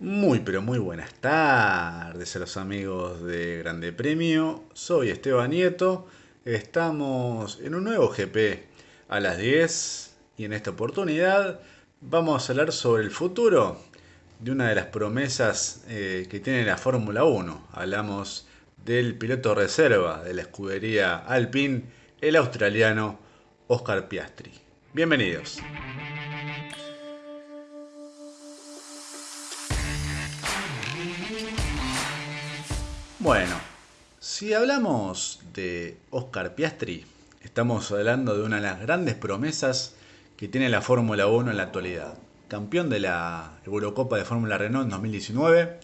Muy pero muy buenas tardes a los amigos de Grande Premio. Soy Esteban Nieto. Estamos en un nuevo GP a las 10 y en esta oportunidad vamos a hablar sobre el futuro de una de las promesas eh, que tiene la Fórmula 1. Hablamos del piloto reserva de la escudería Alpine, el australiano Oscar Piastri. Bienvenidos. Bueno, si hablamos de Oscar Piastri, estamos hablando de una de las grandes promesas que tiene la Fórmula 1 en la actualidad. Campeón de la Eurocopa de Fórmula Renault en 2019,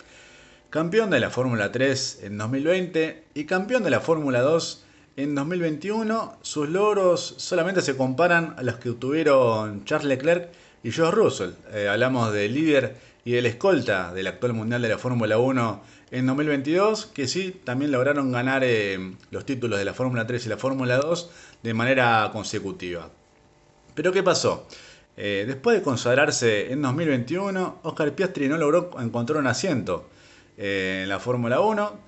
campeón de la Fórmula 3 en 2020 y campeón de la Fórmula 2 en 2021. Sus logros solamente se comparan a los que obtuvieron Charles Leclerc y George Russell. Eh, hablamos del líder y del escolta del actual mundial de la Fórmula 1 en 2022, que sí, también lograron ganar eh, los títulos de la Fórmula 3 y la Fórmula 2 de manera consecutiva. Pero ¿qué pasó? Eh, después de consagrarse en 2021, Oscar Piastri no logró encontrar un asiento eh, en la Fórmula 1.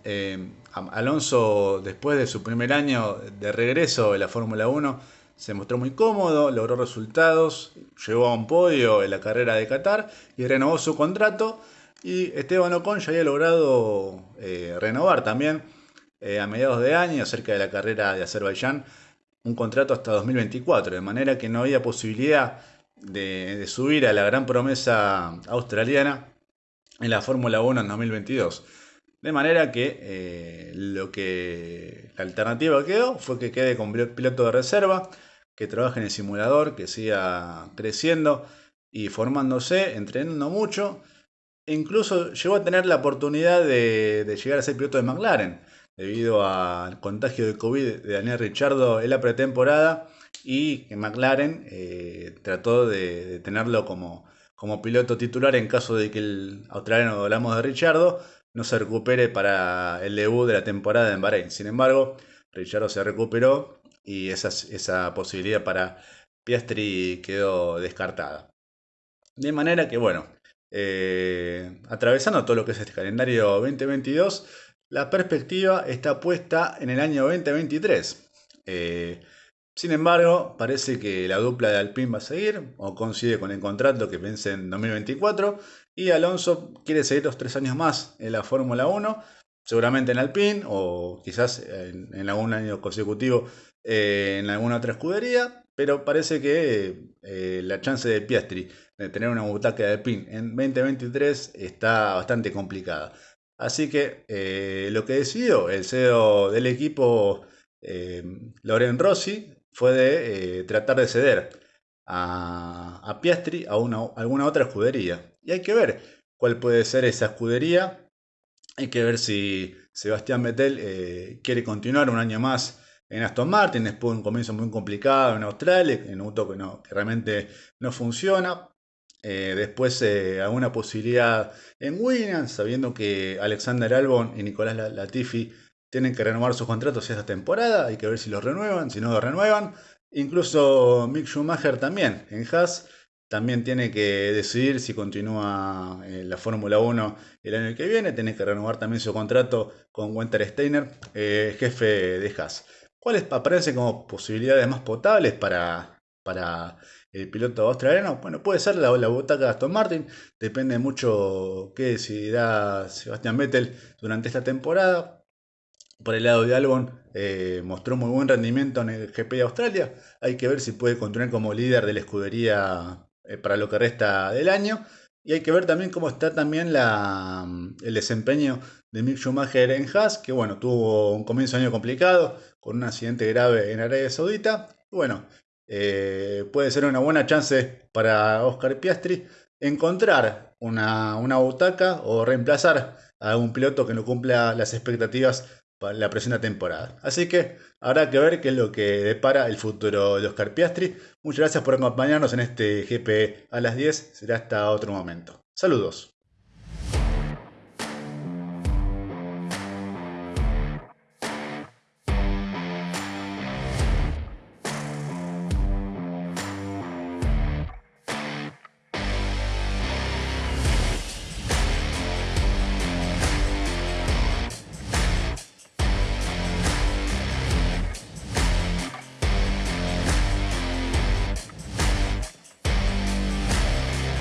Alonso, después de su primer año de regreso en la Fórmula 1, se mostró muy cómodo, logró resultados, llegó a un podio en la carrera de Qatar y renovó su contrato y Esteban Ocon ya había logrado eh, renovar también eh, a mediados de año, cerca de la carrera de Azerbaiyán, un contrato hasta 2024, de manera que no había posibilidad de, subir a la gran promesa australiana en la Fórmula 1 en 2022. De manera que eh, lo que la alternativa quedó fue que quede con piloto de reserva, que trabaje en el simulador, que siga creciendo y formándose, entrenando mucho incluso llegó a tener la oportunidad de, llegar a ser piloto de McLaren, debido al contagio de COVID de Daniel Richardo en la pretemporada y que McLaren eh, trató de, tenerlo como, como piloto titular en caso de que el australiano, hablamos de Richardo, no se recupere para el debut de la temporada en Bahrein. Sin embargo, Richardo se recuperó y esa, posibilidad para Piastri quedó descartada. De manera que, bueno, eh, atravesando todo lo que es este calendario 2022, la perspectiva está puesta en el año 2023. Eh, sin embargo, parece que la dupla de Alpine va a seguir, o coincide con el contrato que vence en 2024, y Alonso quiere seguir los tres años más en la Fórmula 1, seguramente en Alpine, o quizás en, algún año consecutivo eh, en alguna otra escudería, pero parece que la chance de Piastri de tener una butaca de PIN en 2023 está bastante complicada. Así que eh, lo que decidió el CEO del equipo, eh, Loren Rossi, fue de eh, tratar de ceder a, Piastri a, una, alguna otra escudería. Y hay que ver cuál puede ser esa escudería. Hay que ver si Sebastián Vettel quiere continuar un año más en Aston Martin, después de un comienzo muy complicado en Australia, en un auto que, no, que realmente no funciona. Eh, después eh, alguna posibilidad en Williams, sabiendo que Alexander Albon y Nicolás Latifi tienen que renovar sus contratos esta temporada, hay que ver si los renuevan, si no los renuevan. Incluso Mick Schumacher también, en Haas, también tiene que decidir si continúa en la Fórmula 1 el año que viene, tiene que renovar también su contrato con Winter Steiner, eh, jefe de Haas. ¿Cuáles aparecen como posibilidades más potables para, para el piloto australiano, bueno, puede ser la, la butaca de Aston Martin, depende mucho qué decidirá Sebastián Vettel durante esta temporada. Por el lado de Albon, eh, mostró muy buen rendimiento en el GP de Australia. Hay que ver si puede continuar como líder de la escudería eh, para lo que resta del año. Y hay que ver también cómo está también la, el desempeño de Mick Schumacher en Haas, que bueno, tuvo un comienzo de año complicado, con un accidente grave en Arabia Saudita. bueno, eh, puede ser una buena chance para Oscar Piastri encontrar una, una butaca o reemplazar a un piloto que no cumpla las expectativas la presente temporada. Así que habrá que ver qué es lo que depara el futuro de Oscar Piastri. Muchas gracias por acompañarnos en este GP a las 10. Será hasta otro momento. Saludos.